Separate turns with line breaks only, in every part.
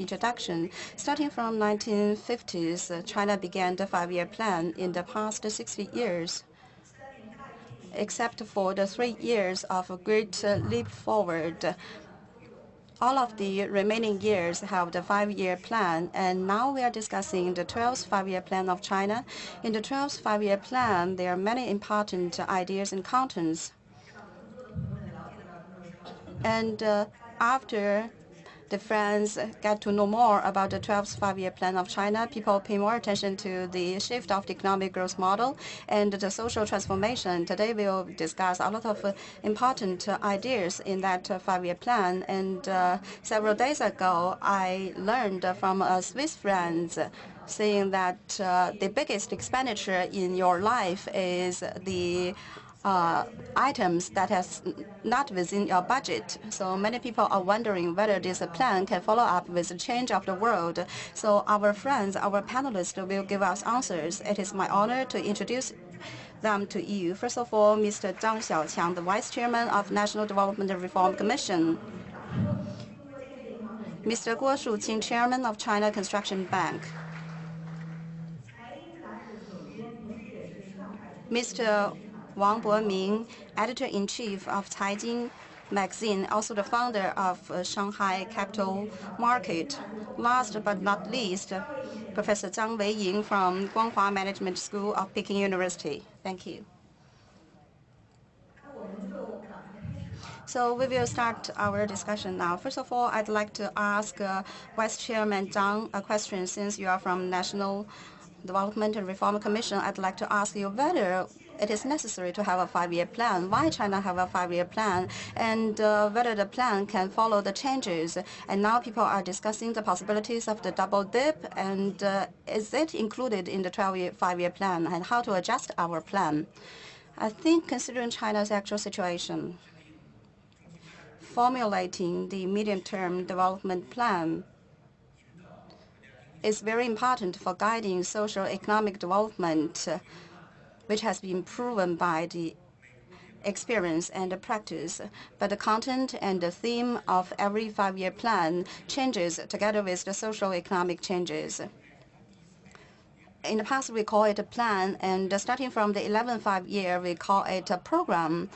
introduction. Starting from 1950s, China began the five-year plan in the past 60 years. Except for the three years of a great leap forward, all of the remaining years have the five-year plan, and now we are discussing the 12th five-year plan of China. In the 12th five-year plan, there are many important ideas and contents. And uh, after the friends get to know more about the 12th five-year plan of China. People pay more attention to the shift of the economic growth model and the social transformation. Today we'll discuss a lot of uh, important uh, ideas in that uh, five-year plan. And uh, several days ago, I learned from a Swiss friend saying that uh, the biggest expenditure in your life is the uh, Uh, items that is not within your budget. So many people are wondering whether this plan can follow up with the change of the world. So our friends, our panelists will give us answers. It is my honor to introduce them to you. First of all, Mr. Zhang Xiaoqiang, the Vice Chairman of National Development Reform Commission. Mr. Guo Shuqing, Chairman of China Construction Bank. Mr. Wang Boming, editor-in-chief of Caijing magazine, also the founder of uh, Shanghai Capital Market. Last but not least, Professor Zhang Weiying from Guanghua Management School of Peking University. Thank you. So we will start our discussion now. First of all, I'd like to ask uh, Vice Chairman Zhang a question. Since you are from National Development and Reform Commission, I'd like to ask you whether it is necessary to have a five-year plan. Why China have a five-year plan, and uh, whether the plan can follow the changes. And now people are discussing the possibilities of the double dip, and uh, is it included in the 12-year five-year plan, and how to adjust our plan? I think considering China's actual situation, formulating the medium-term development plan is very important for guiding social economic development which has been proven by the experience and the practice, but the content and the theme of every five-year plan changes together with the social economic changes. In the past, we call it a plan, and starting from the 11th five-year, we call it a program.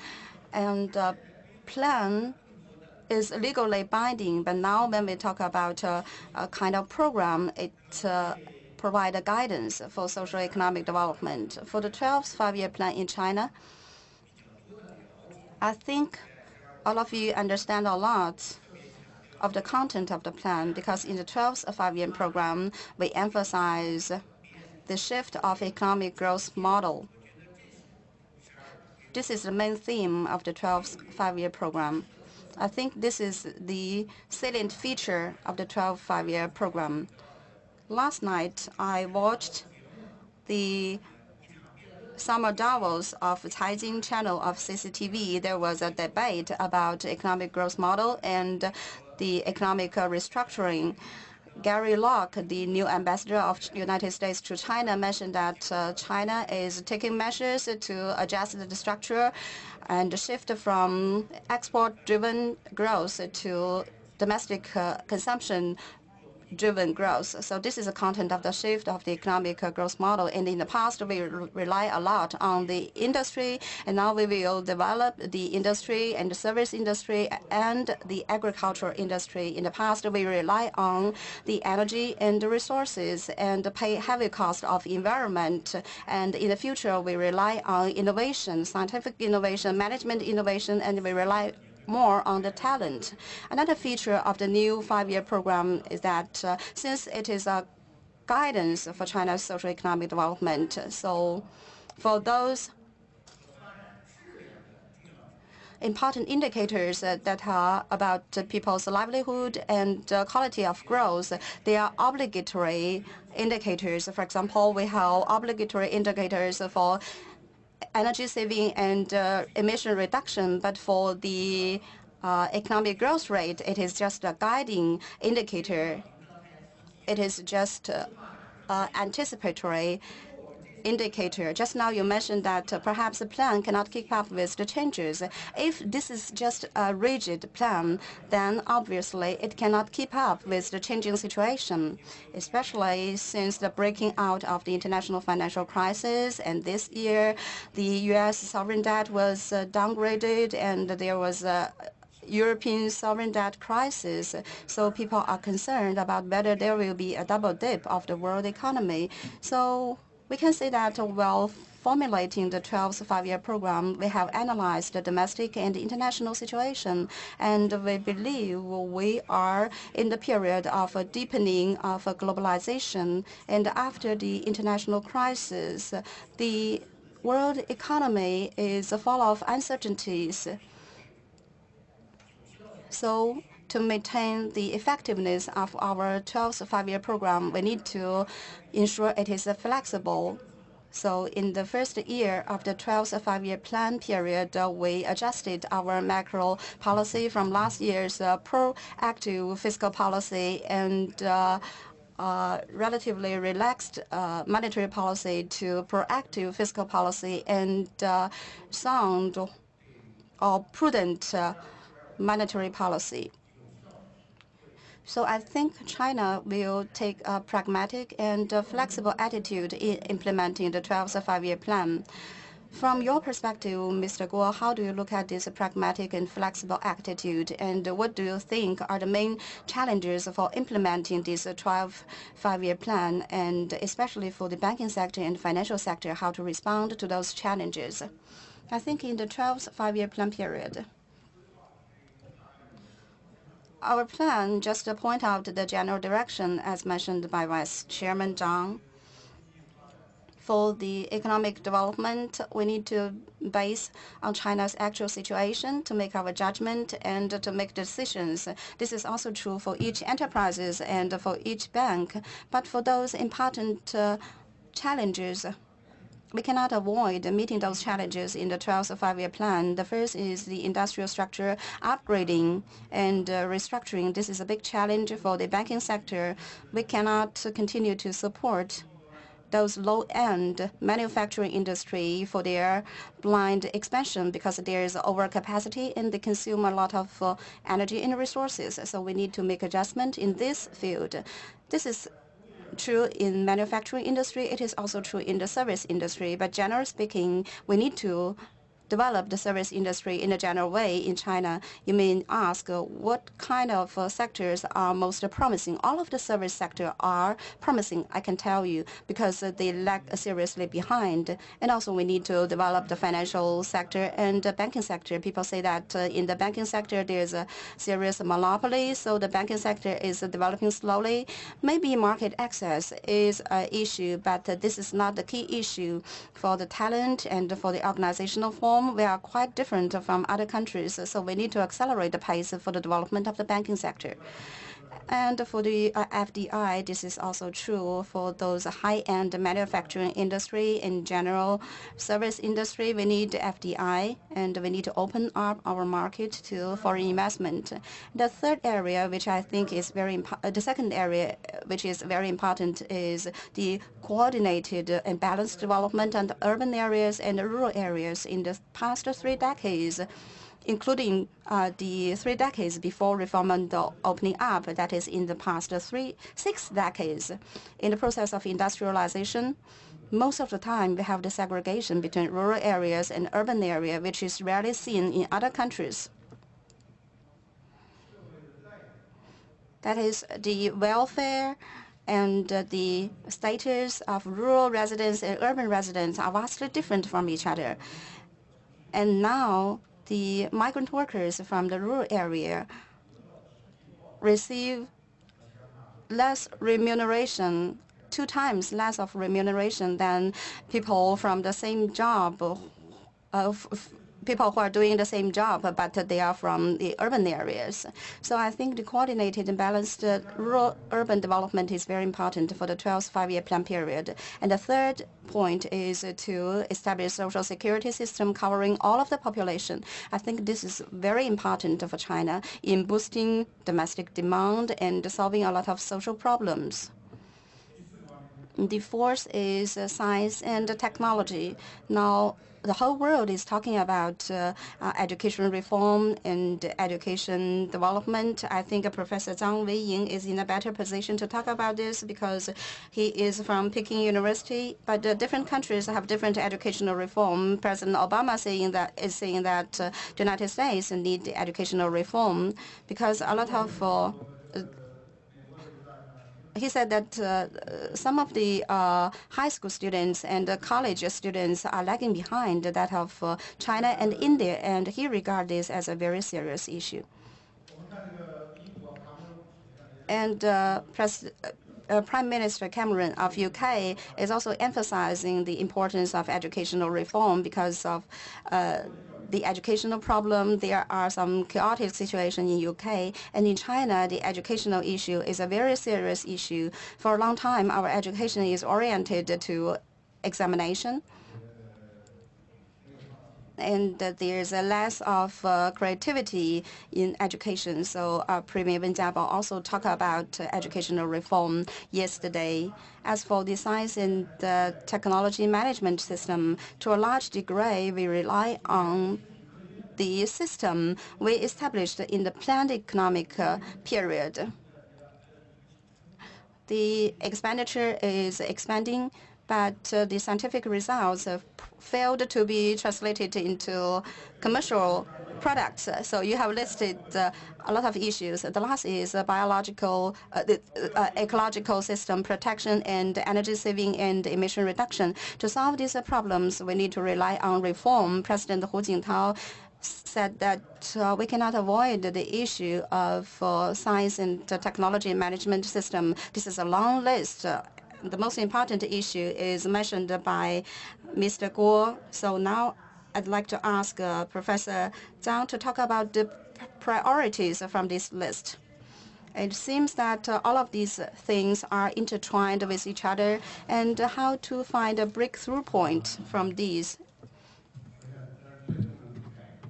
And the plan is legally binding, but now when we talk about a, a kind of program, it uh, provide a guidance for social economic development. For the 12th five-year plan in China, I think all of you understand a lot of the content of the plan because in the 12th five-year program, we emphasize the shift of economic growth model. This is the main theme of the 12th five-year program. I think this is the salient feature of the 12th five-year program. Last night, I watched the summer Davos of Caijing channel of CCTV. There was a debate about economic growth model and the economic restructuring. Gary Locke, the new ambassador of United States to China, mentioned that uh, China is taking measures to adjust the structure and shift from export-driven growth to domestic uh, consumption driven growth. So this is the content of the shift of the economic growth model. And in the past, we rely a lot on the industry, and now we will develop the industry and the service industry and the agricultural industry. In the past, we rely on the energy and the resources and pay heavy cost of environment. And in the future, we rely on innovation, scientific innovation, management innovation, and we rely more on the talent. Another feature of the new five-year program is that uh, since it is a guidance for China's social economic development, so for those important indicators uh, that are about people's livelihood and uh, quality of growth. They are obligatory indicators. For example, we have obligatory indicators for energy saving and uh, emission reduction, but for the uh, economic growth rate, it is just a guiding indicator. It is just uh, anticipatory. Indicator. Just now you mentioned that uh, perhaps the plan cannot keep up with the changes. If this is just a rigid plan, then obviously it cannot keep up with the changing situation, especially since the breaking out of the international financial crisis. And this year, the U.S. sovereign debt was uh, downgraded and there was a European sovereign debt crisis. So people are concerned about whether there will be a double dip of the world economy. So we can say that while formulating the 12th five-year program, we have analyzed the domestic and international situation, and we believe we are in the period of a deepening of globalization. And after the international crisis, the world economy is full of uncertainties. To maintain the effectiveness of our 12th five-year program, we need to ensure it is flexible. So in the first year of the 12th five-year plan period, uh, we adjusted our macro policy from last year's uh, proactive fiscal policy and uh, uh, relatively relaxed uh, monetary policy to proactive fiscal policy and uh, sound or prudent monetary policy. So I think China will take a pragmatic and a flexible attitude in implementing the 12th five-year plan. From your perspective, Mr. Guo, how do you look at this pragmatic and flexible attitude, and what do you think are the main challenges for implementing this 12 five-year plan, and especially for the banking sector and financial sector, how to respond to those challenges? I think in the 12th five-year plan period, our plan, just to point out the general direction as mentioned by Vice Chairman Zhang. For the economic development, we need to base on China's actual situation to make our judgment and to make decisions. This is also true for each enterprises and for each bank. But for those important uh, challenges, we cannot avoid meeting those challenges in the 12th five-year plan. The first is the industrial structure upgrading and uh, restructuring. This is a big challenge for the banking sector. We cannot continue to support those low-end manufacturing industry for their blind expansion because there is overcapacity and they consume a lot of uh, energy and resources. So we need to make adjustment in this field. This is true in manufacturing industry. It is also true in the service industry. But generally speaking, we need to develop the service industry in a general way in China, you may ask uh, what kind of uh, sectors are most promising. All of the service sector are promising, I can tell you, because uh, they lag seriously behind. And also we need to develop the financial sector and the banking sector. People say that in the banking sector there's a serious monopoly, so the banking sector is developing slowly. Maybe market access is an issue, but this is not the key issue for the talent and for the organizational form we are quite different from other countries, so we need to accelerate the pace for the development of the banking sector. And for the uh, FDI, this is also true for those high-end manufacturing industry in general, service industry. We need FDI, and we need to open up our market to foreign investment. The third area, which I think is very important, the second area, which is very important, is the coordinated and balanced development of urban areas and rural areas in the past three decades including uh, the three decades before reform and opening up, that is in the past three, six decades. In the process of industrialization, most of the time we have the segregation between rural areas and urban area, which is rarely seen in other countries. That is the welfare and the status of rural residents and urban residents are vastly different from each other. And now the migrant workers from the rural area receive less remuneration, two times less of remuneration than people from the same job people who are doing the same job, but they are from the urban areas. So I think the coordinated and balanced rural urban development is very important for the 12th five-year plan period. And the third point is to establish social security system covering all of the population. I think this is very important for China in boosting domestic demand and solving a lot of social problems. The fourth is uh, science and technology. Now, the whole world is talking about uh, uh, education reform and education development. I think Professor Zhang Weiying is in a better position to talk about this because he is from Peking University. But uh, different countries have different educational reform. President Obama saying that is saying that uh, the United States need educational reform because a lot of uh, he said that uh, some of the uh, high school students and uh, college students are lagging behind that of uh, China and India, and he regards this as a very serious issue. And uh, uh, Prime Minister Cameron of UK is also emphasizing the importance of educational reform because of the educational problem. There are some chaotic situations in UK and in China. The educational issue is a very serious issue. For a long time, our education is oriented to examination and there's a less of uh, creativity in education. So uh, Premier Wen Jiabao also talked about educational reform yesterday. As for the science and the technology management system, to a large degree, we rely on the system we established in the planned economic uh, period. The expenditure is expanding but uh, the scientific results have failed to be translated into commercial products. So you have listed uh, a lot of issues. The last is uh, biological, uh, the, uh, ecological system protection and energy saving and emission reduction. To solve these problems, we need to rely on reform. President Hu Jintao said that uh, we cannot avoid the issue of uh, science and technology management system. This is a long list, the most important issue is mentioned by Mr. Guo. So now I'd like to ask uh, Professor Zhang to talk about the priorities from this list. It seems that uh, all of these things are intertwined with each other and how to find a breakthrough point from these.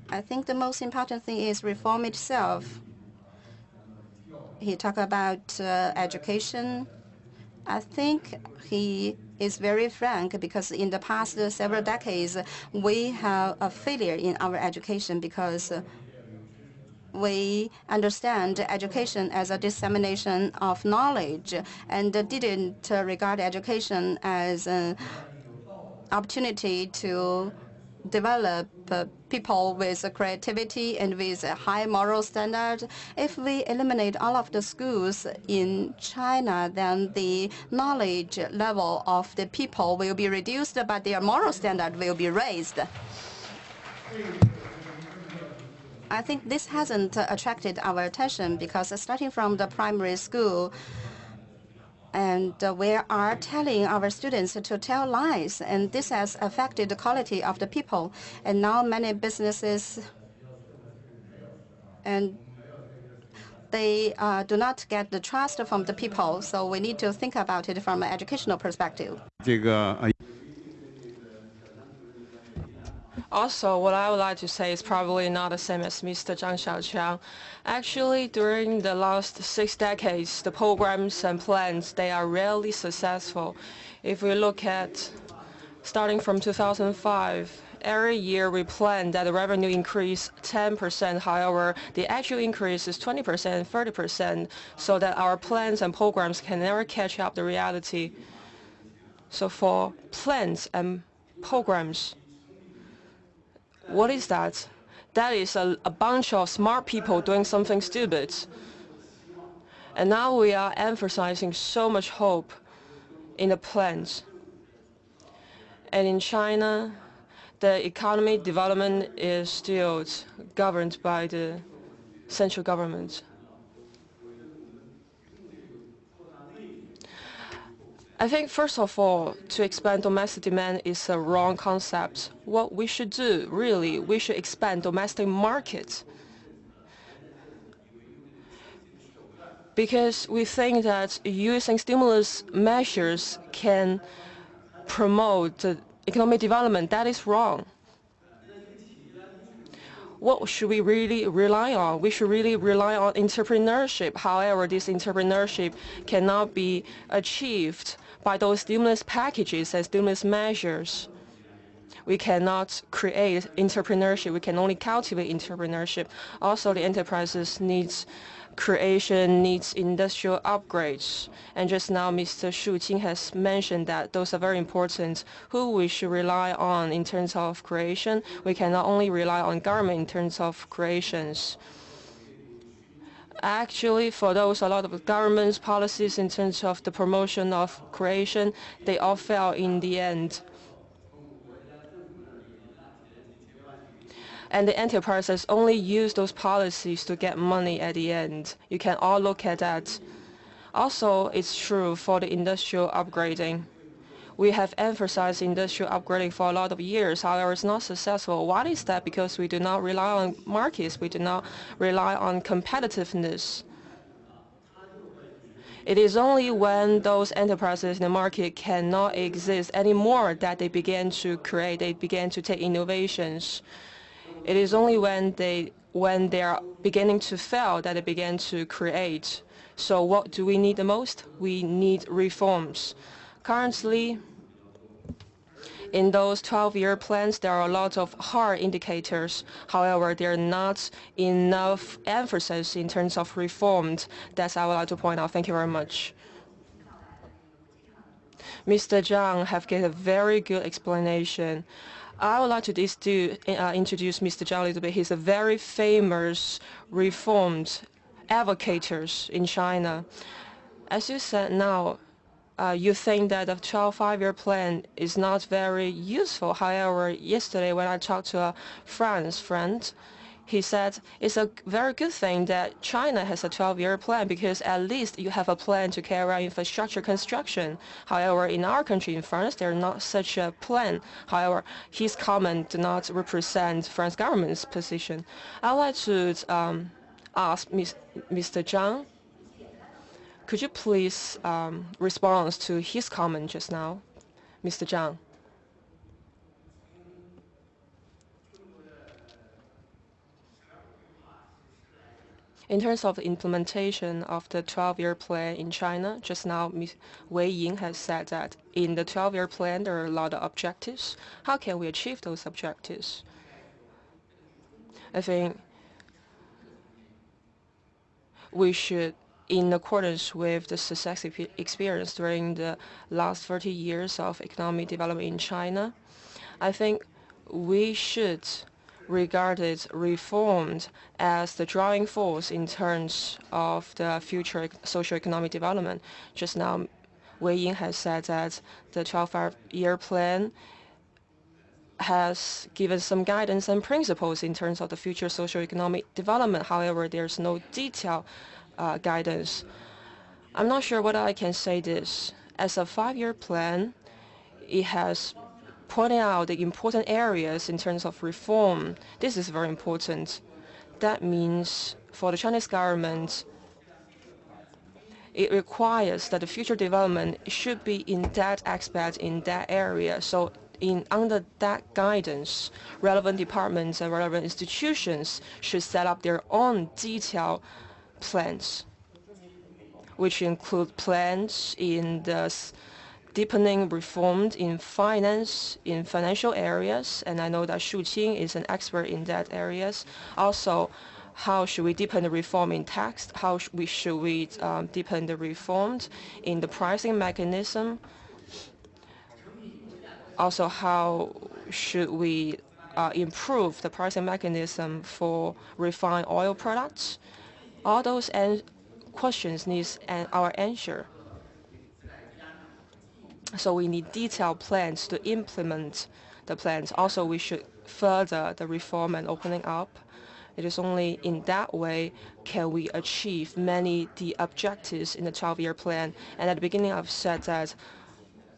I think the most important thing is reform itself. He talked about uh, education, I think he is very frank because in the past several decades, we have a failure in our education because we understand education as a dissemination of knowledge and didn't regard education as an opportunity to develop people with creativity and with a high moral standard. If we eliminate all of the schools in China, then the knowledge level of the people will be reduced, but their moral standard will be raised. I think this hasn't attracted our attention because starting from the primary school, and uh, we are telling our students to tell lies, and this has affected the quality of the people. And now many businesses and they uh, do not get the trust from the people, so we need to think about it from an educational perspective.
Also, what I would like to say is probably not the same as Mr. Zhang Xiaoqiang. Actually, during the last six decades, the programs and plans, they are rarely successful. If we look at starting from 2005, every year we plan that the revenue increase 10%. However, the actual increase is 20%, 30%, so that our plans and programs can never catch up the reality. So for plans and programs, what is that? That is a, a bunch of smart people doing something stupid. And now we are emphasizing so much hope in the plans. And in China, the economy development is still governed by the central government. I think, first of all, to expand domestic demand is a wrong concept. What we should do, really, we should expand domestic markets. Because we think that using stimulus measures can promote economic development. That is wrong. what should we really rely on? We should really rely on entrepreneurship. However, this entrepreneurship cannot be achieved by those stimulus packages and stimulus measures. We cannot create entrepreneurship. We can only cultivate entrepreneurship. Also, the enterprises needs creation needs industrial upgrades. And just now, Mr. Shu Qing has mentioned that those are very important. Who we should rely on in terms of creation? We cannot only rely on government in terms of creations. Actually, for those, a lot of government's policies in terms of the promotion of creation, they all fail in the end. and the enterprises only use those policies to get money at the end. You can all look at that. Also, it's true for the industrial upgrading. We have emphasized industrial upgrading for a lot of years. However, it's not successful. Why is that? Because we do not rely on markets. We do not rely on competitiveness. It is only when those enterprises in the market cannot exist anymore that they begin to create, they begin to take innovations. It is only when they when they are beginning to fail that they begin to create. So what do we need the most? We need reforms. Currently, in those 12-year plans, there are a lot of hard indicators. However, there are not enough emphasis in terms of reforms. That's I would like to point out. Thank you very much. Mr. Zhang have given a very good explanation. I would like to uh, introduce Mr. Zhao a little bit. He's a very famous reformed advocate in China. As you said now, you think that the 12 five-year plan is not very useful. However, yesterday when I talked to a France friend, he said it's a very good thing that China has a 12-year plan because at least you have a plan to carry out infrastructure construction. However, in our country, in France, there's not such a plan. However, his comment did not represent France government's position. I'd like to um, ask Ms. Mr. Zhang, could you please um, respond to his comment just now, Mr. Zhang? In terms of the implementation of the 12-year plan in China, just now Ms. Wei Ying has said that in the 12-year plan there are a lot of objectives. How can we achieve those objectives? I think we should, in accordance with the success experience during the last 30 years of economic development in China, I think we should regard regarded reformed as the driving force in terms of the future socio-economic development. Just now, Wei Ying has said that the 12-year plan has given some guidance and principles in terms of the future socio-economic development. However, there's no detailed uh, Uh, guidance. I'm not sure whether I can say this. As a five-year plan, it has pointed out the important areas in terms of reform. This is very important. That means for the Chinese government, it requires that the future development should be in that aspect, in that area. So in under that guidance, relevant departments and relevant institutions should set up their own detailed plans, which include plans in the deepening reforms in finance, in financial areas, and I know that Shu Qing is an expert in that areas. Also, how should we deepen the reform in tax? How sh we, should we um, deepen the reforms in the pricing mechanism? Also, how should we uh, improve the pricing mechanism for refined oil products? All those questions need our answer. So we need detailed plans to implement the plans. Also, we should further the reform and opening up. It is only in that way can we achieve many the objectives in the 12-year plan. And at the beginning, I've said that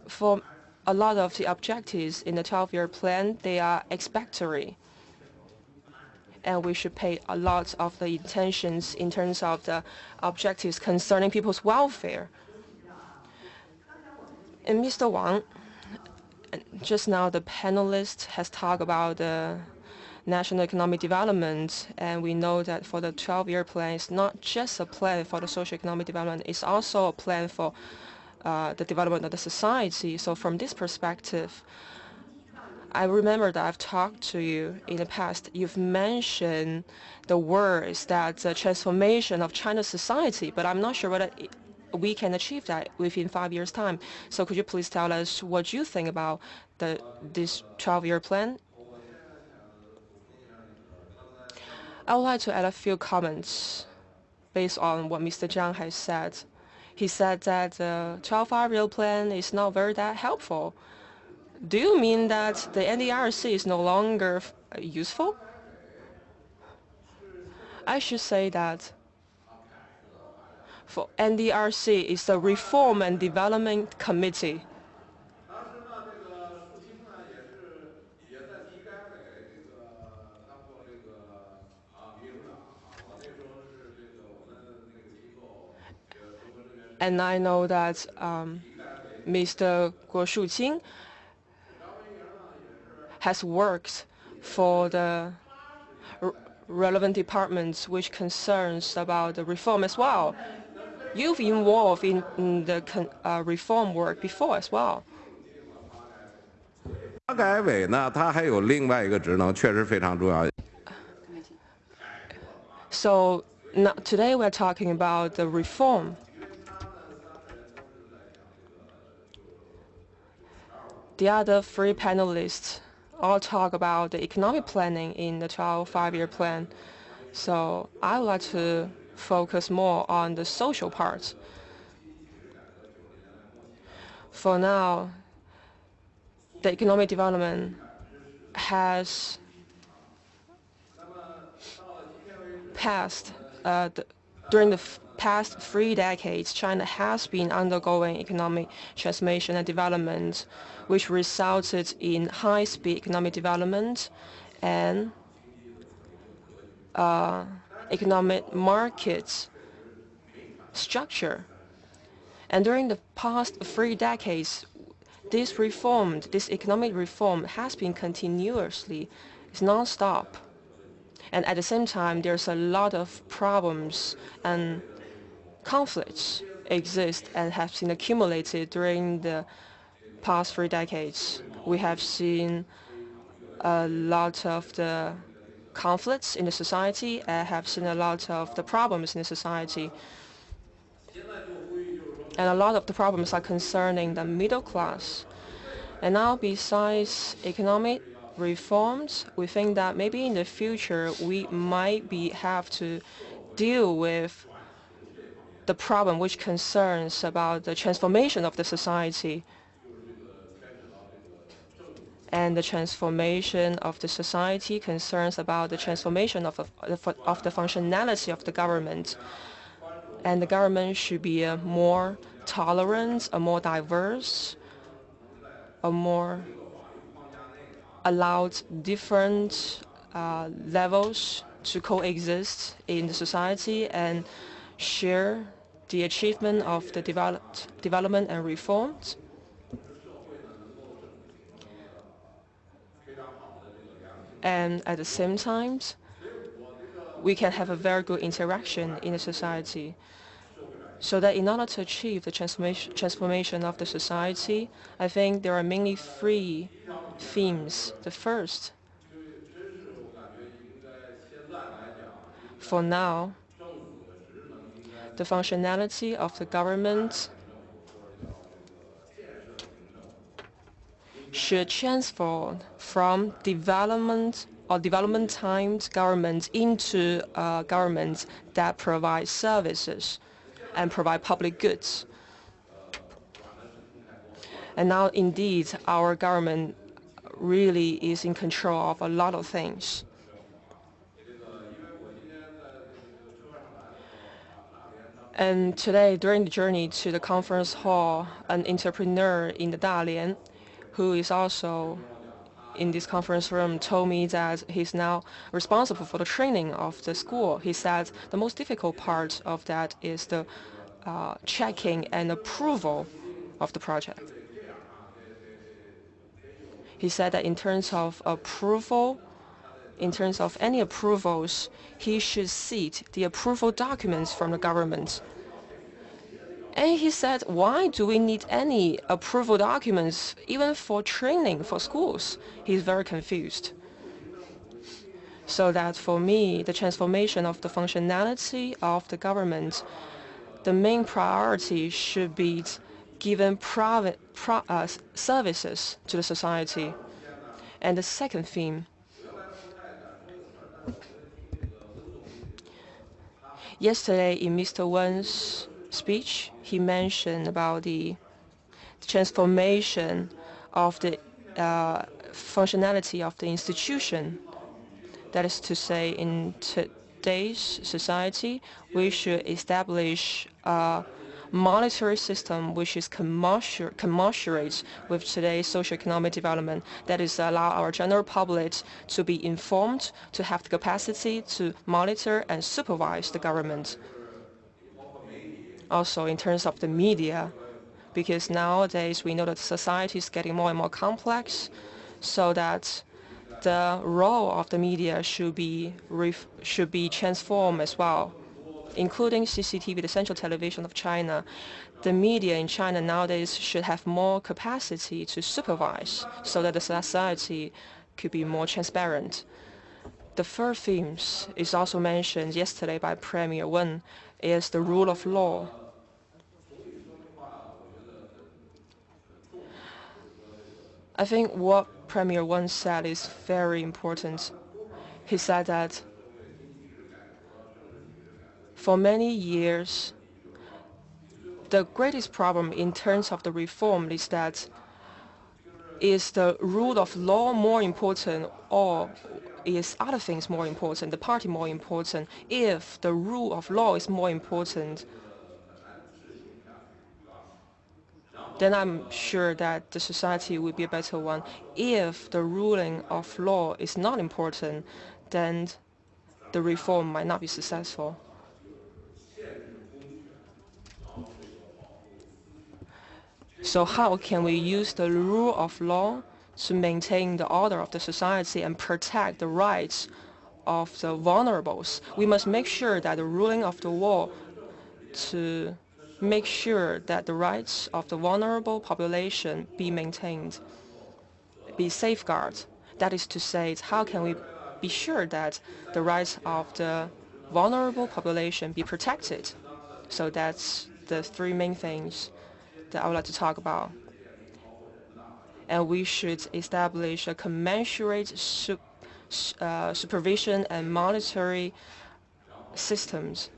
for a lot of the objectives in the 12-year plan, they are expectory. And we should pay a lot of the intentions in terms of the objectives concerning people's welfare. And Mr. Wang, just now the panelist has talked about the national economic development. And we know that for the 12-year plan, it's not just a plan for the social economic development, it's also a plan for uh, the development of the society. So from this perspective, I remember that I've talked to you in the past. You've mentioned the words that the transformation of China's society, but I'm not sure whether we can achieve that within five years' time. So could you please tell us what you think about the, this 12-year plan? I would like to add a few comments based on what Mr. Zhang has said. He said that the 12 five-year plan is not very that helpful. Do you mean that the NDRC is no longer useful? I should say that for NDRC is the Reform and Development Committee. And I know that um, Mr. Guo Shuqing has worked for the relevant departments which concerns about the reform as well. You've involved in, in the uh, reform work before as well. So now, today we're talking about the reform. The other three panelists all talk about the economic planning in the 12 five-year plan. So I would like to focus more on the social part. For now, the economic development has passed uh, the, during the past three decades, China has been undergoing economic transformation and development which resulted in high-speed economic development and uh, economic market structure. And during the past three decades, this reform, this economic reform has been continuously, it's non-stop. And at the same time, there's a lot of problems and conflicts exist and have been accumulated during the past three decades, we have seen a lot of the conflicts in the society and have seen a lot of the problems in the society. And a lot of the problems are concerning the middle class. And now besides economic reforms, we think that maybe in the future we might be have to deal with the problem which concerns about the transformation of the society and the transformation of the society concerns about the transformation of, of the functionality of the government. And the government should be a more tolerant, a more diverse, a more allowed different uh, levels to coexist in the society and share the achievement of the development and reforms and at the same time, we can have a very good interaction in the society. So that in order to achieve the transformation, transformation of the society, I think there are mainly three themes. The first, for now, the functionality of the government should transform from development or development timed government into uh, government that provides services and provide public goods. And now, indeed, our government really is in control of a lot of things. And today, during the journey to the conference hall, an entrepreneur in the Dalian who is also in this conference room told me that he's now responsible for the training of the school. He said the most difficult part of that is the uh, checking and approval of the project. He said that in terms of approval, in terms of any approvals, he should seek the approval documents from the government. And he said, why do we need any approval documents even for training for schools? He's very confused. So that for me, the transformation of the functionality of the government, the main priority should be given private pro, uh, services to the society. And the second theme, yesterday in Mr. Wen's speech, he mentioned about the transformation of the uh, functionality of the institution. That is to say, in today's society, we should establish a monetary system which is commensurate with today's socio-economic development. That is allow our general public to be informed, to have the capacity to monitor and supervise the government also in terms of the media, because nowadays we know that society is getting more and more complex, so that the role of the media should be should be transformed as well, including CCTV, the Central Television of China. The media in China nowadays should have more capacity to supervise, so that the society could be more transparent. The third theme is also mentioned yesterday by Premier Wen, is the rule of law. I think what Premier Wen said is very important. He said that for many years, the greatest problem in terms of the reform is that is the rule of law more important or is other things more important, the party more important? If the rule of law is more important, then I'm sure that the society will be a better one. If the ruling of law is not important, then the reform might not be successful. So how can we use the rule of law to maintain the order of the society and protect the rights of the vulnerables? We must make sure that the ruling of the law to make sure that the rights of the vulnerable population be maintained, be safeguarded. That is to say, how can we be sure that the rights of the vulnerable population be protected? So that's the three main things that I would like to talk about. And we should establish a commensurate sup uh, supervision and monetary systems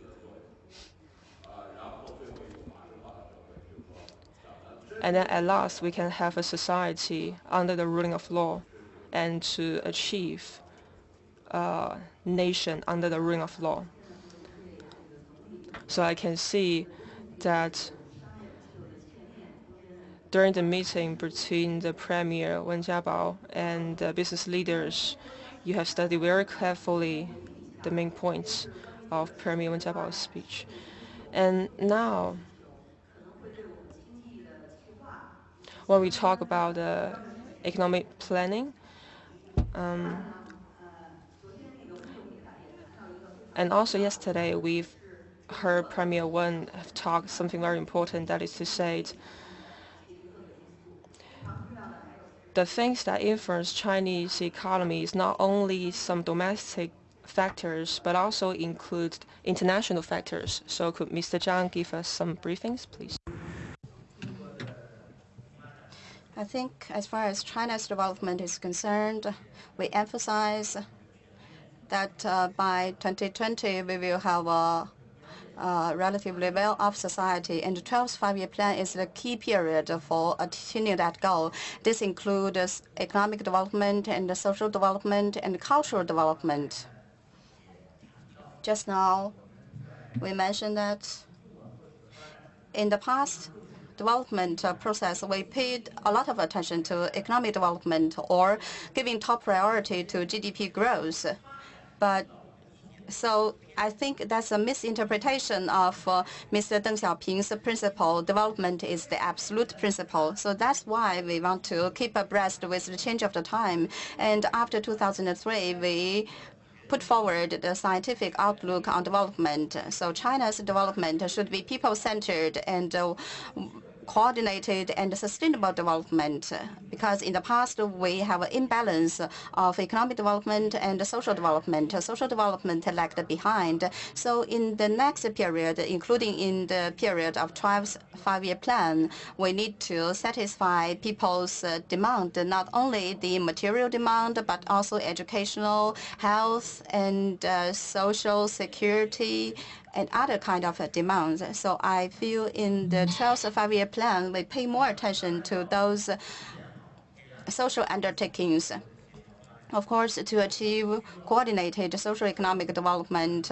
And then at last, we can have a society under the ruling of law and to achieve a nation under the ruling of law. So I can see that during the meeting between the Premier Wen Jiabao and the business leaders, you have studied very carefully the main points of Premier Wen Jiabao's speech. And now, when we talk about uh, economic planning. Um, and also yesterday we've heard Premier Wen have talked something very important, that is to say the things that influence Chinese economy is not only some domestic factors, but also include international factors. So could Mr. Zhang give us some briefings, please?
I think as far as China's development is concerned, we emphasize that uh, by 2020 we will have a relatively well-off society, and the 12th five-year plan is the key period for attaining that goal. This includes economic development and social development and cultural development. Just now, we mentioned that in the past, development uh, process, we paid a lot of attention to economic development or giving top priority to GDP growth. But so I think that's a misinterpretation of uh, Mr. Deng Xiaoping's principle. Development is the absolute principle. So that's why we want to keep abreast with the change of the time. And after 2003, we put forward the scientific outlook on development. So China's development should be people-centered and uh, coordinated and sustainable development because in the past we have an imbalance of economic development and social development. Social development lagged behind. So in the next period, including in the period of 12th five-year plan, we need to satisfy people's demand, not only the material demand, but also educational, health, and uh, social security and other kind of demands. So I feel in the 12th five-year plan, we pay more attention to those social undertakings. Of course, to achieve coordinated social economic development,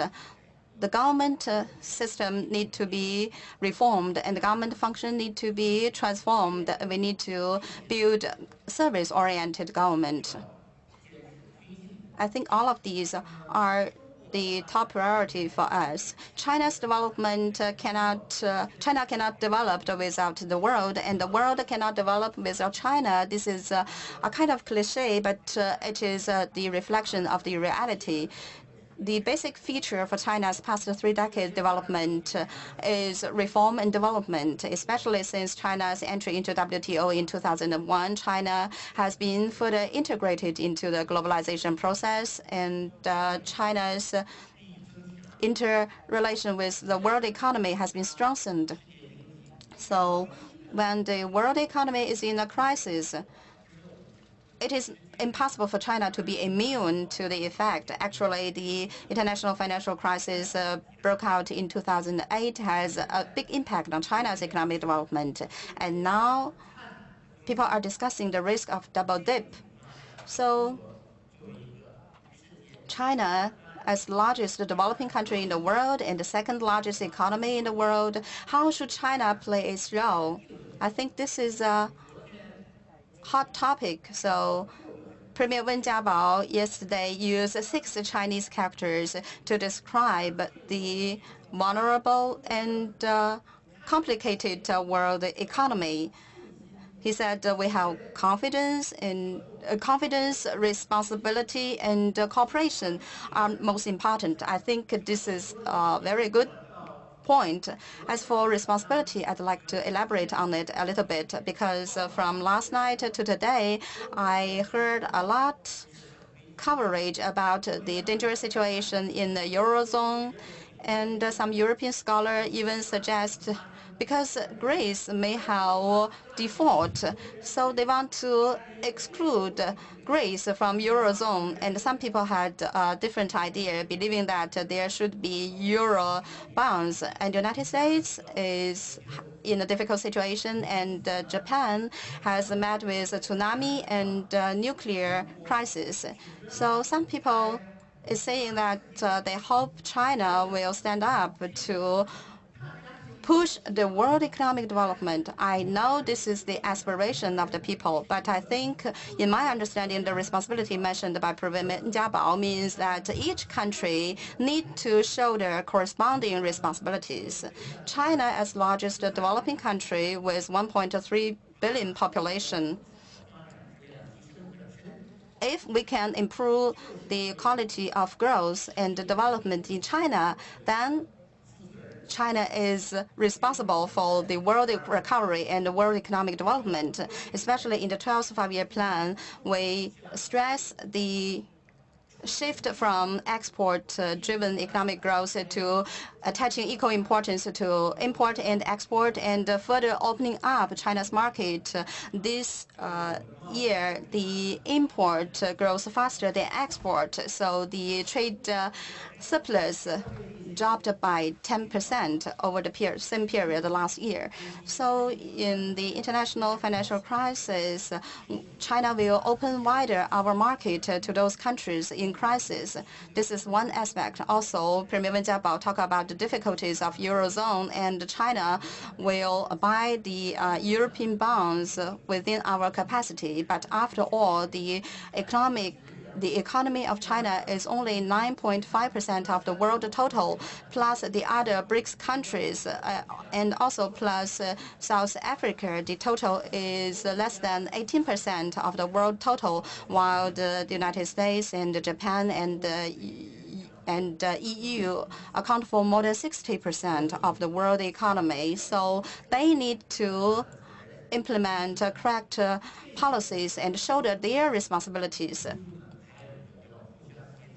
the government uh, system need to be reformed and the government function need to be transformed. We need to build service-oriented government. I think all of these are the top priority for us. China's development cannot, uh, China cannot develop without the world, and the world cannot develop without China. This is uh, a kind of cliche, but uh, it is uh, the reflection of the reality the basic feature for China's past three decades development is reform and development, especially since China's entry into WTO in 2001. China has been further integrated into the globalization process, and uh, China's interrelation with the world economy has been strengthened. So when the world economy is in a crisis, it is impossible for China to be immune to the effect. Actually, the international financial crisis uh, broke out in 2008 has a big impact on China's economic development. And now people are discussing the risk of double dip. So China as largest developing country in the world and the second largest economy in the world, how should China play its role? I think this is a hot topic. So Premier Wen Jiabao yesterday used six Chinese characters to describe the vulnerable and uh, complicated uh, world economy. He said uh, we have confidence and uh, confidence, responsibility, and uh, cooperation are most important. I think this is uh, very good point. As for responsibility, I'd like to elaborate on it a little bit because uh, from last night to today, I heard a lot coverage about the dangerous situation in the Eurozone, and some European scholar even suggest because Greece may have default, so they want to exclude Greece from Eurozone. And some people had a different idea, believing that there should be Euro bonds. And the United States is in a difficult situation, and uh, Japan has met with a tsunami and uh, nuclear crisis. So some people is saying that uh, they hope China will stand up to push the world economic development. I know this is the aspiration of the people, but I think, in my understanding, the responsibility mentioned by President Jiabao means that each country need to shoulder corresponding responsibilities. China, as largest developing country with 1.3 billion population, if we can improve the quality of growth and development in China, then China is responsible for the world recovery and the world economic development, especially in the 12th five-year plan, we stress the shift from export-driven economic growth to attaching equal importance to import and export and further opening up China's market. This uh, year, the import grows faster than export, so the trade uh, surplus dropped by 10% over the same period last year. So in the international financial crisis, China will open wider our market to those countries in crisis. This is one aspect. Also, Premier Wen Jiabao talked about the difficulties of Eurozone, and China will buy the uh, European bonds within our capacity. But after all, the economic the economy of China is only 9.5% of the world total, plus the other BRICS countries, uh, and also plus uh, South Africa, the total is less than 18% of the world total, while the, the United States and Japan and and uh, EU account for more than 60% of the world economy. So they need to implement uh, correct uh, policies and shoulder their responsibilities.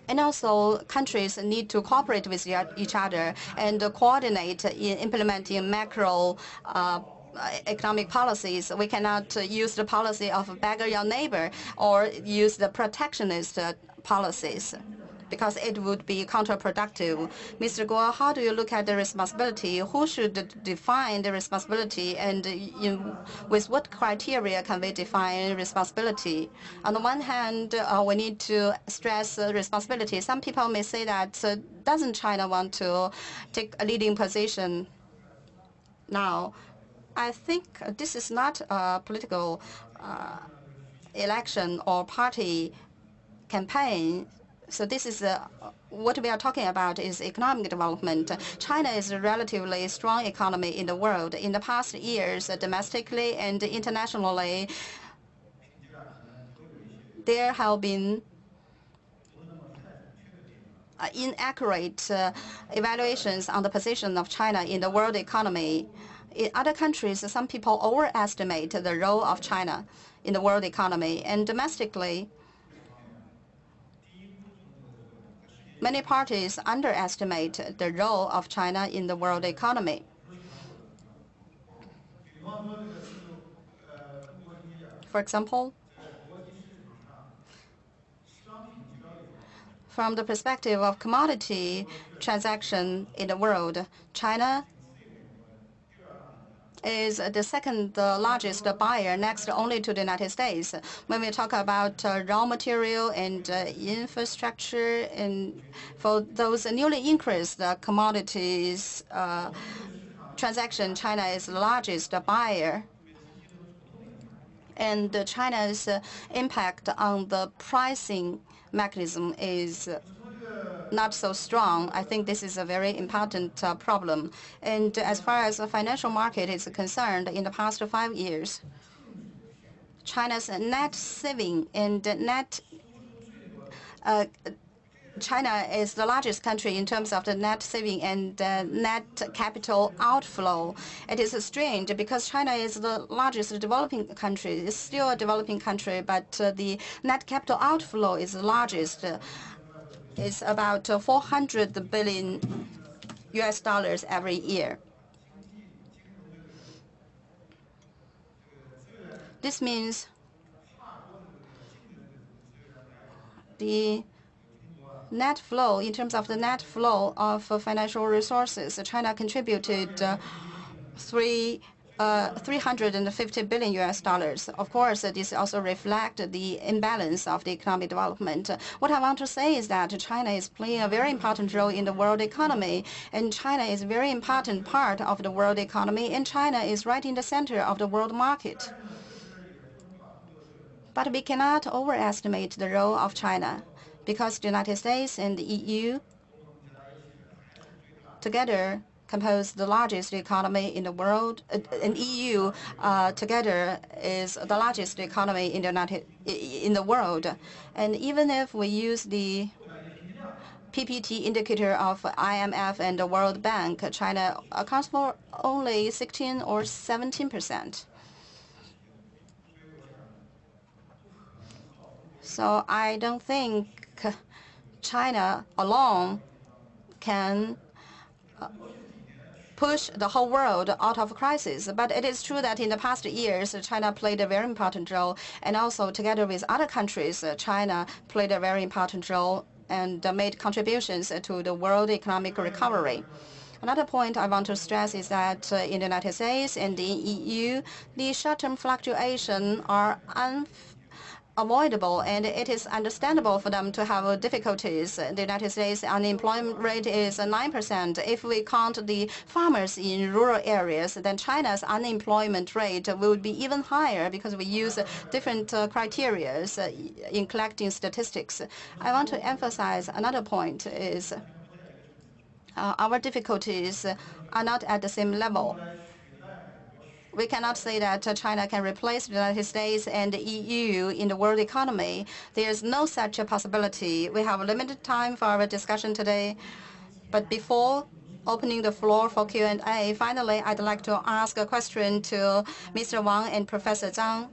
And also, countries need to cooperate with each other and coordinate in implementing macro uh, economic policies. We cannot use the policy of beggar your neighbor or use the protectionist policies because it would be counterproductive. Mr. Guo, how do you look at the responsibility? Who should define the responsibility, and in, with what criteria can we define responsibility? On the one hand, uh, we need to stress uh, responsibility. Some people may say that uh, doesn't China want to take a leading position now? I think this is not a political uh, election or party campaign. So this is uh, what we are talking about is economic development. China is a relatively strong economy in the world. In the past years, domestically and internationally, there have been uh, inaccurate uh, evaluations on the position of China in the world economy. In other countries, some people overestimate the role of China in the world economy. And domestically, Many parties underestimate the role of China in the world economy. For example, from the perspective of commodity transaction in the world, China is the second largest buyer, next only to the United States. When we talk about uh, raw material and uh, infrastructure, and for those newly increased commodities uh, transaction, China is the largest buyer. And China's impact on the pricing mechanism is not so strong, I think this is a very important uh, problem. And as far as the financial market is concerned, in the past five years, China's net saving and net uh, China is the largest country in terms of the net saving and uh, net capital outflow. It is strange because China is the largest developing country. It's still a developing country, but uh, the net capital outflow is the largest is about 400 billion US dollars every year. This means the net flow, in terms of the net flow of financial resources, China contributed uh, 3 uh, Uh, 350 billion US dollars. Of course, uh, this also reflects the imbalance of the economic development. What I want to say is that China is playing a very important role in the world economy, and China is a very important part of the world economy, and China is right in the center of the world market. But we cannot overestimate the role of China because the United States and the EU together compose the largest economy in the world. Uh, and EU uh, together is the largest economy in the United in the world. And even if we use the PPP indicator of IMF and the World Bank, China accounts for only 16 or 17 percent. So I don't think China alone can uh, push the whole world out of crisis. But it is true that in the past years, China played a very important role, and also together with other countries, China played a very important role and made contributions to the world economic recovery. Another point I want to stress is that uh, in the United States and the EU, the short-term fluctuations are avoidable and it is understandable for them to have difficulties. The United States unemployment rate is 9%. If we count the farmers in rural areas, then China's unemployment rate will be even higher because we use different uh, criteria uh, in collecting statistics. I want to emphasize another point is uh, our difficulties are not at the same level we cannot say that uh, China can replace the United States and the EU in the world economy. There's no such a possibility. We have limited time for our discussion today. But before opening the floor for Q&A, finally, I'd like to ask a question to Mr. Wang and Professor Zhang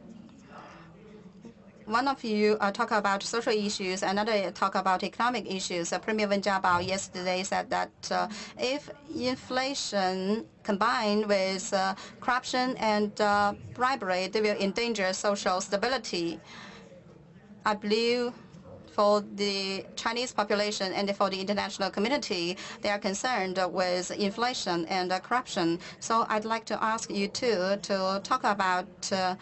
one of you uh, talk about social issues, another talk about economic issues. Uh, Premier Wen Jiabao yesterday said that uh, if inflation combined with uh, corruption and uh, bribery, they will endanger social stability. I believe for the Chinese population and for the international community, they are concerned with inflation and uh, corruption. So I'd like to ask you too to talk about uh,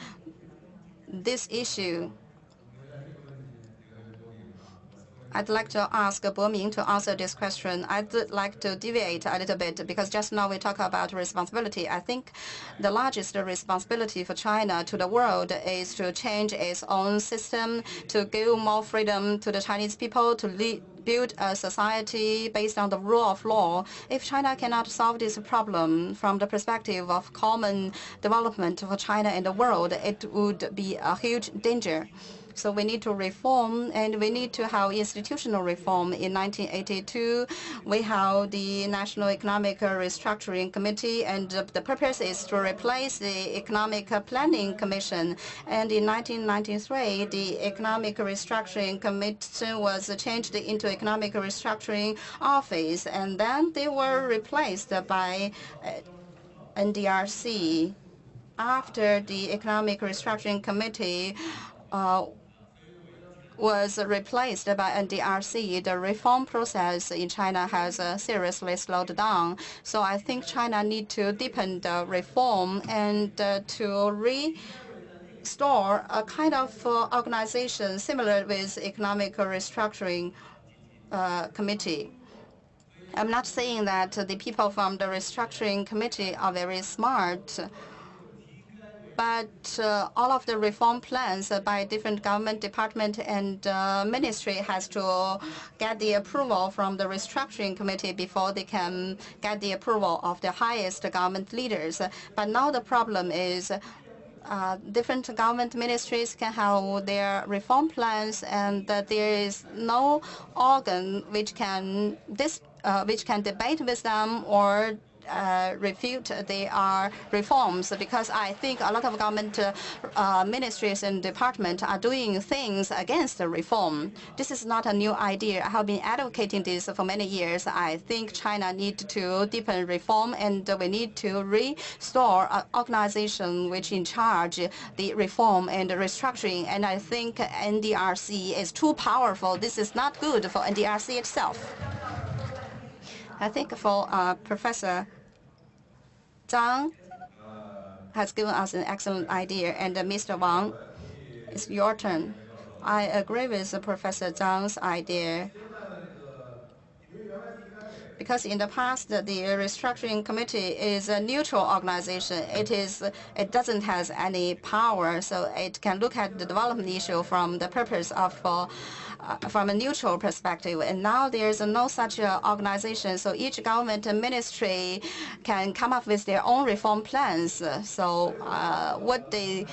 this issue I'd like to ask Bo Ming to answer this question. I'd like to deviate a little bit because just now we talk about responsibility. I think the largest responsibility for China to the world is to change its own system, to give more freedom to the Chinese people, to lead, build a society based on the rule of law. If China cannot solve this problem from the perspective of common development for China and the world, it would be a huge danger. So we need to reform, and we need to have institutional reform. In 1982, we have the National Economic Restructuring Committee, and the purpose is to replace the Economic Planning Commission. And in 1993, the Economic Restructuring Committee was changed into Economic Restructuring Office, and then they were replaced by uh, NDRC after the Economic Restructuring Committee uh, was replaced by NDRC, the reform process in China has uh, seriously slowed down. So I think China need to deepen the reform and uh, to restore a kind of uh, organization similar with economic restructuring uh, committee. I'm not saying that the people from the restructuring committee are very smart but uh, all of the reform plans by different government department and uh, ministry has to get the approval from the restructuring committee before they can get the approval of the highest government leaders. But now the problem is uh, different government ministries can have their reform plans, and there is no organ which can uh, which can debate with them or uh, refute their reforms because I think a lot of government uh, ministries and departments are doing things against the reform. This is not a new idea. I have been advocating this for many years. I think China needs to deepen reform and we need to restore an organization which in charge the reform and restructuring. And I think NDRC is too powerful. This is not good for NDRC itself. I think for uh, Professor Zhang has given us an excellent idea, and uh, Mr. Wang, it's your turn. I agree with Professor Zhang's idea because in the past the restructuring committee is a neutral organization. It is it doesn't has any power, so it can look at the development issue from the purpose of uh, from a neutral perspective. And now there's no such uh, organization, so each government ministry can come up with their own reform plans. So uh, what they,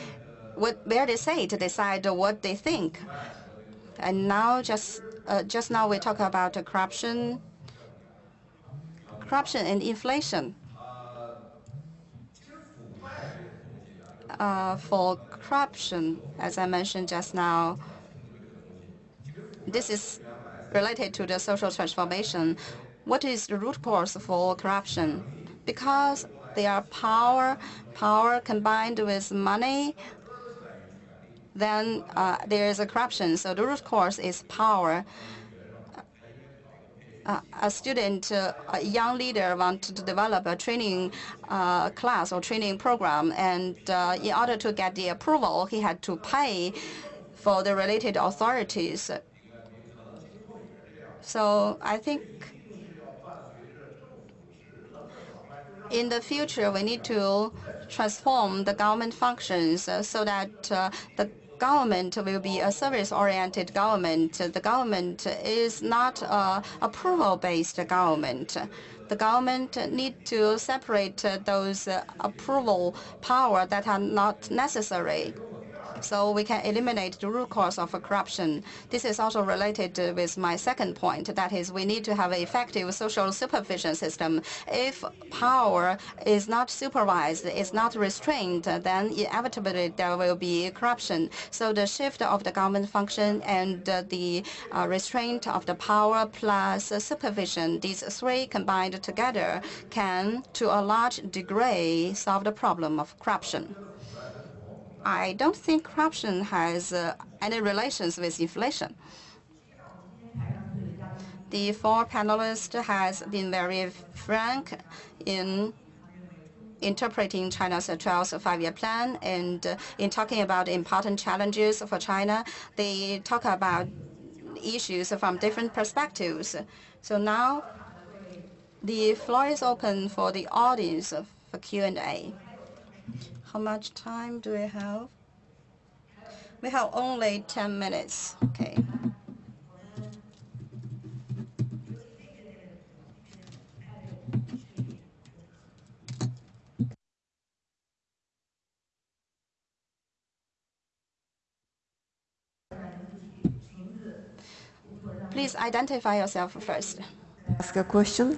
what where they say to decide what they think. And now just uh, just now we talk about corruption, corruption and inflation. Uh, for corruption, as I mentioned just now, this is related to the social transformation. What is the root cause for corruption? Because they are power, power combined with money, then uh, there is a corruption. So the root cause is power. Uh, a student, uh, a young leader wanted to develop a training uh, class or training program, and uh, in order to get the approval, he had to pay for the related authorities. So I think in the future, we need to transform the government functions so that uh, the government will be a service-oriented government. The government is not a approval-based government. The government need to separate those approval power that are not necessary so we can eliminate the root cause of corruption. This is also related with my second point, that is we need to have an effective social supervision system. If power is not supervised, is not restrained, then inevitably there will be corruption. So the shift of the government function and the uh, restraint of the power plus supervision, these three combined together can, to a large degree, solve the problem of corruption. I don't think corruption has uh, any relations with inflation. The four panelists has been very frank in interpreting China's 12th five-year plan and uh, in talking about important challenges for China. They talk about issues from different perspectives. So now the floor is open for the audience for Q&A. How much time do we have? We have only 10 minutes. Okay. Please identify yourself first.
Ask a question.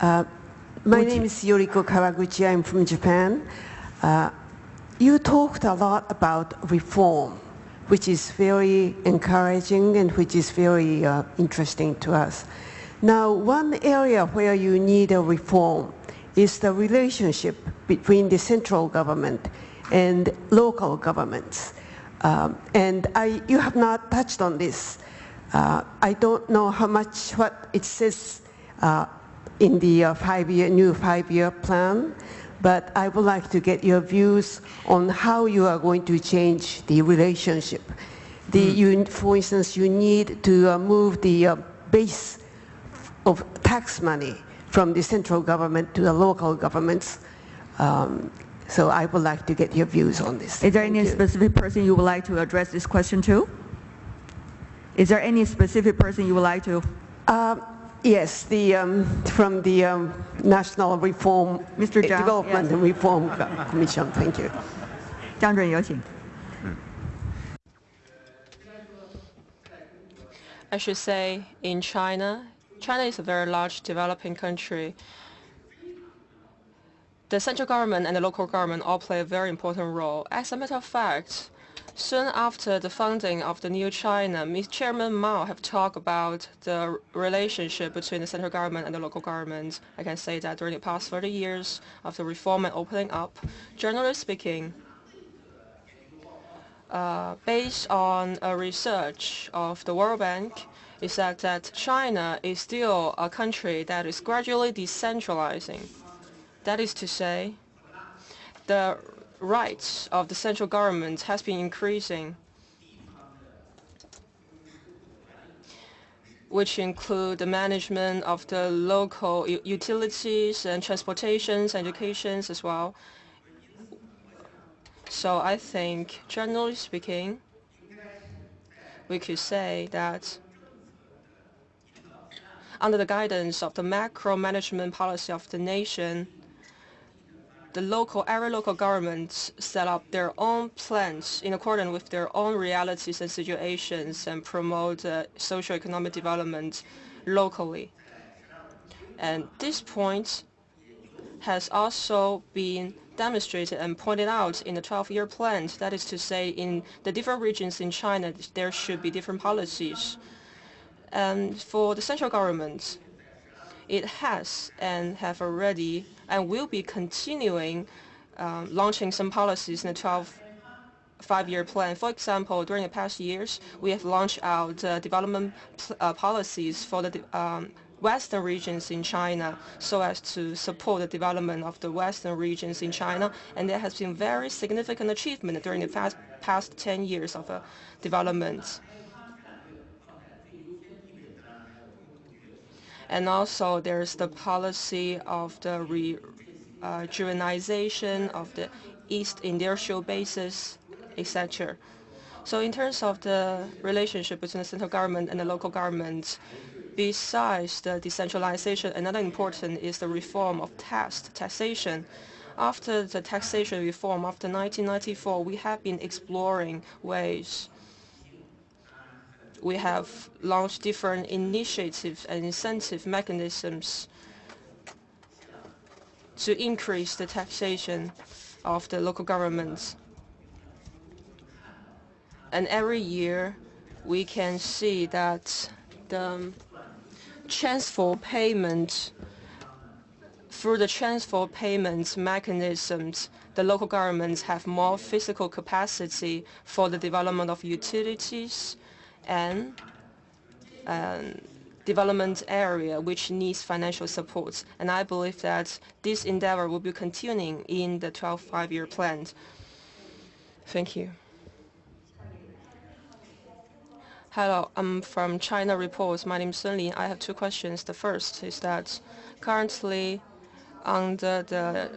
Uh, my Would name is Yoriko Kawaguchi. I'm from Japan. Uh, you talked a lot about reform, which is very encouraging and which is very uh, interesting to us. Now, one area where you need a reform is the relationship between the central government and local governments. Um, and I, you have not touched on this. Uh, I don't know how much what it says uh, in the uh, five-year new five-year plan, but I would like to get your views on how you are going to change the relationship. The, you, for instance, you need to uh, move the uh, base of tax money from the central government to the local governments. Um, so I would like to get your views on this.
Is there Thank any you. specific person you would like to address this question to? Is there any specific person you would like to?
Uh, Yes, the, um, from the um, National Reform Mr. Zhang, Development yes. and Reform Commission. Thank you.
Zhang Zhen,
I should say in China, China is a very large developing country. The central government and the local government all play a very important role. As a matter of fact, Soon after the founding of the new China. Chairman Mao have talked about the relationship between the central government and the local government. I can say that during the past 30 years of the reform and opening up, generally speaking, uh, based on a research of the World Bank, is that, that China is still a country that is gradually decentralizing. That is to say, the rights of the central government has been increasing, which include the management of the local utilities and transportations, educations as well. So I think, generally speaking, we could say that under the guidance of the macro management policy of the nation, the local, every local governments set up their own plans in accordance with their own realities and situations and promote uh, socio-economic development locally. And this point has also been demonstrated and pointed out in the 12-year plan. That is to say, in the different regions in China, there should be different policies. And for the central government, it has and have already and will be continuing um, launching some policies in the 12 five-year plan. For example, during the past years, we have launched out uh, development uh, policies for the um, western regions in China so as to support the development of the western regions in China. And there has been very significant achievement during the past, past 10 years of uh, development. And also there's the policy of the rejuvenization uh, of the East industrial bases, etc. So in terms of the relationship between the central government and the local government, besides the decentralization, another important is the reform of tax, taxation. After the taxation reform after 1994, we have been exploring ways. We have launched different initiatives and incentive mechanisms to increase the taxation of the local governments. And every year, we can see that the transfer payment through the transfer payments mechanisms, the local governments have more physical capacity for the development of utilities and um, development area which needs financial support. And I believe that this endeavor will be continuing in the 12 five-year plan. Thank you. Hello, I'm from China Reports. My name is Sun Lin. I have two questions. The first is that currently under the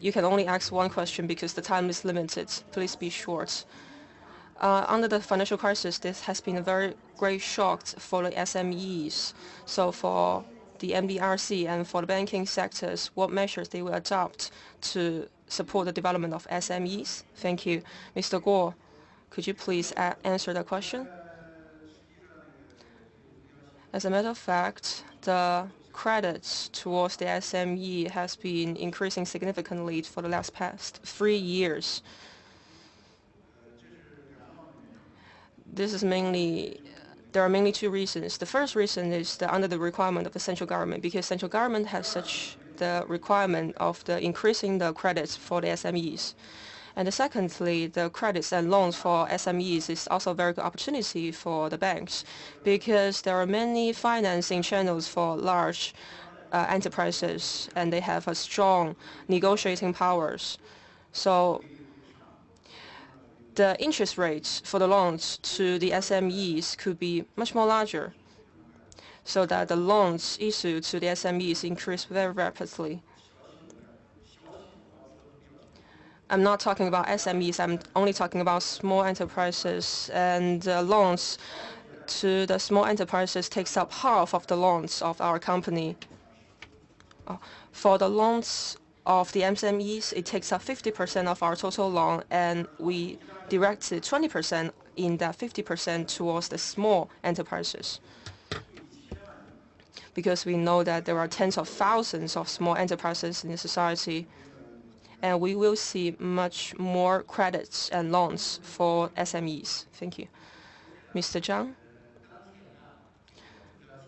you can only ask one question because the time is limited. Please be short. Uh, under the financial crisis, this has been a very great shock for the SMEs. So for the NDRC and for the banking sectors, what measures they will adopt to support the development of SMEs? Thank you. Mr. Guo, could you please answer the question? As a matter of fact, the credits towards the SME has been increasing significantly for the last past three years. This is mainly there are mainly two reasons. The first reason is that under the requirement of the central government, because central government has such the requirement of the increasing the credits for the SMEs. And secondly, the credits and loans for SMEs is also a very good opportunity for the banks because there are many financing channels for large uh, enterprises and they have a strong negotiating powers. So the interest rates for the loans to the SMEs could be much more larger so that the loans issued to the SMEs increase very rapidly. I'm not talking about SMEs. I'm only talking about small enterprises and uh, loans to the small enterprises takes up half of the loans of our company. Uh, for the loans of the SMEs, it takes up 50% of our total loan, and we directed 20% in that 50% towards the small enterprises. Because we know that there are tens of thousands of small enterprises in the society, and we will see much more credits and loans for SMEs. Thank you. Mr. Zhang?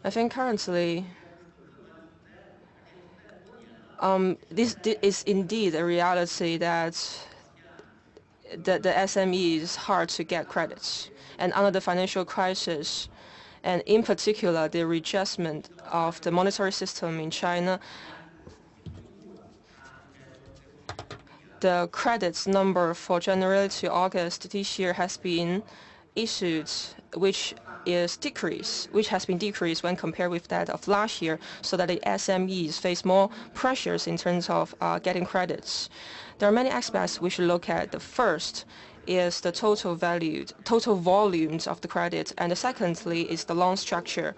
I think currently um, this, this, is indeed a reality that the, the SME is hard to get credits. And under the financial crisis, and in particular the readjustment of the monetary system in China, the credits number for January to August this year has been issued, which is decreased, which has been decreased when compared with that of last year, so that the SMEs face more pressures in terms of uh, getting credits. There are many aspects we should look at. The first is the total value, total volumes of the credit, and the secondly is the loan structure.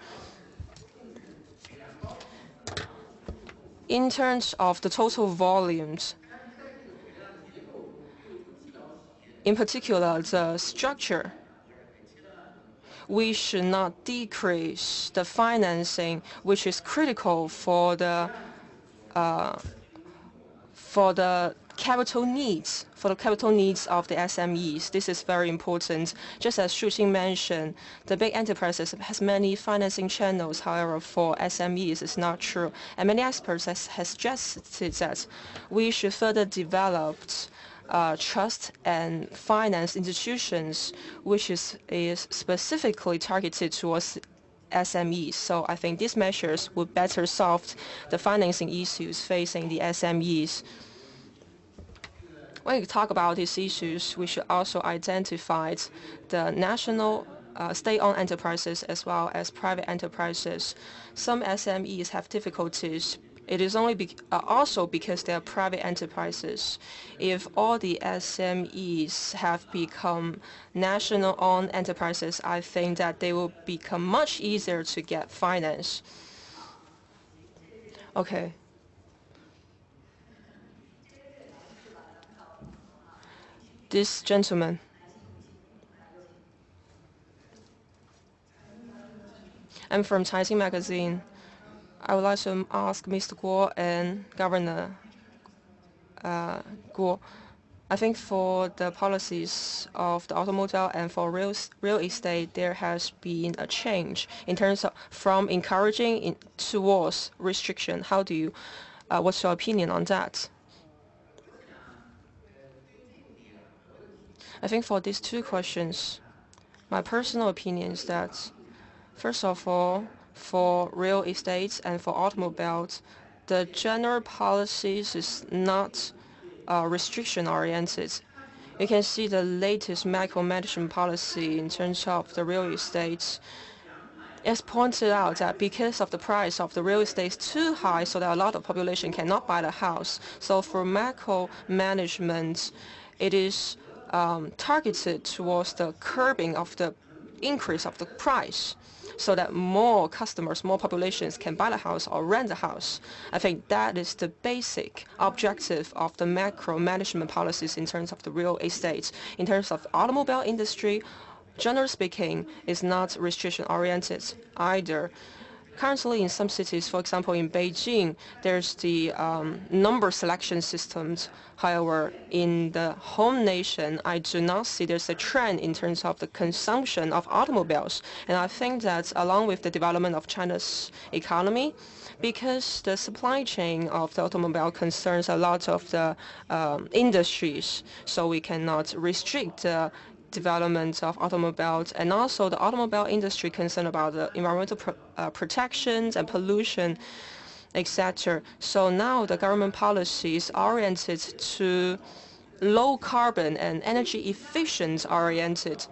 In terms of the total volumes, in particular the structure, we should not decrease the financing, which is critical for the uh, for the capital needs, for the capital needs of the SMEs. This is very important. Just as Shuqing mentioned, the big enterprises has many financing channels. However, for SMEs, it's not true. And many experts has, has suggested that we should further develop uh, trust and finance institutions, which is, is specifically targeted towards SMEs. So I think these measures would better solve the financing issues facing the SMEs. When we talk about these issues, we should also identify the national uh, state-owned enterprises as well as private enterprises. Some SMEs have difficulties it is only be, uh, also because they are private enterprises. If all the SMEs have become national-owned enterprises, I think that they will become much easier to get finance. Okay. This gentleman. I'm from Caixin Magazine. I would like to ask Mr. Guo and Governor uh, Guo. I think for the policies of the automobile and for real, real estate, there has been a change in terms of from encouraging in, towards restriction. How do you, uh, what's your opinion on that? I think for these two questions, my personal opinion is that, first of all, for real estates and for automobiles, the general policies is not uh, restriction-oriented. You can see the latest macro management policy in terms of the real estate It's pointed out that because of the price of the real estate is too high, so that a lot of population cannot buy the house. So for macro management, it is um, targeted towards the curbing of the increase of the price so that more customers, more populations can buy the house or rent the house. I think that is the basic objective of the macro management policies in terms of the real estate. In terms of automobile industry, generally speaking, is not restriction-oriented either. Currently, in some cities, for example, in Beijing, there's the um, number selection systems. However, in the home nation, I do not see there's a trend in terms of the consumption of automobiles. And I think that along with the development of China's economy, because the supply chain of the automobile concerns a lot of the um, industries, so we cannot restrict the development of automobiles and also the automobile industry concerned about the environmental pro uh, protections and pollution, etc. So now the government policy is oriented to low carbon and energy efficient oriented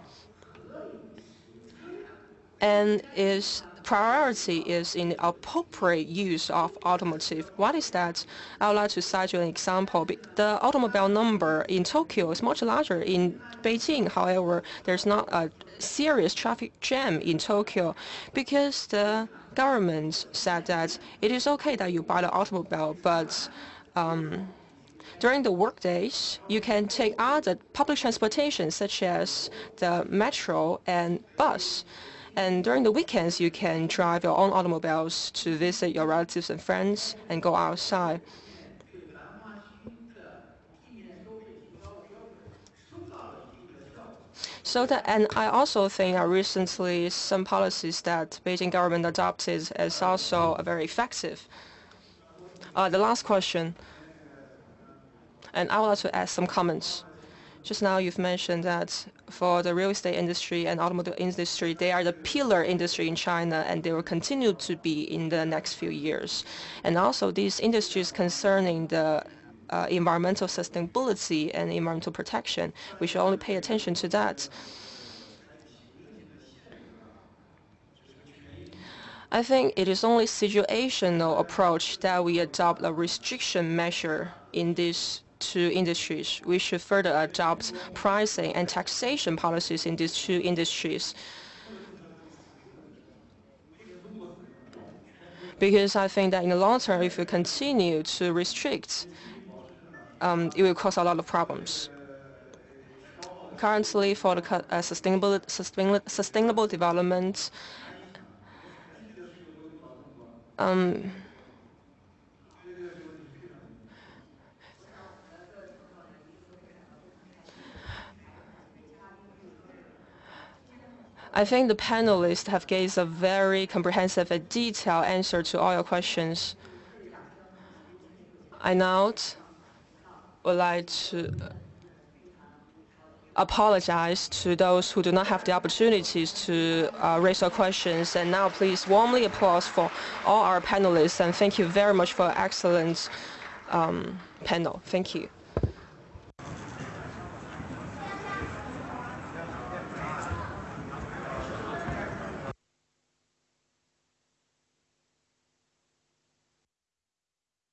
and is priority is in appropriate use of automotive. What is that? I would like to cite you an example. The automobile number in Tokyo is much larger. In Beijing, however, there's not a serious traffic jam in Tokyo because the government said that it is okay that you buy the automobile, but um, during the workdays, you can take other public transportation such as the metro and bus. And during the weekends, you can drive your own automobiles to visit your relatives and friends and go outside. So that, and I also think that recently some policies that Beijing government adopted is also very effective. Uh, the last question, and I would like to add some comments. Just now you've mentioned that for the real estate industry and automobile industry, they are the pillar industry in China and they will continue to be in the next few years. And also these industries concerning the uh, environmental sustainability and environmental protection, we should only pay attention to that. I think it is only situational approach that we adopt a restriction measure in this two industries. We should further adopt pricing and taxation policies in these two industries. Because I think that in the long term, if we continue to restrict, um, it will cause a lot of problems. Currently, for the uh, sustainable, sustainable, sustainable development, um, I think the panelists have given a very comprehensive and detailed answer to all your questions. I now would like to apologize to those who do not have the opportunities to uh, raise their questions. And now please warmly applause for all our panelists and thank you very much for an excellent um, panel. Thank you.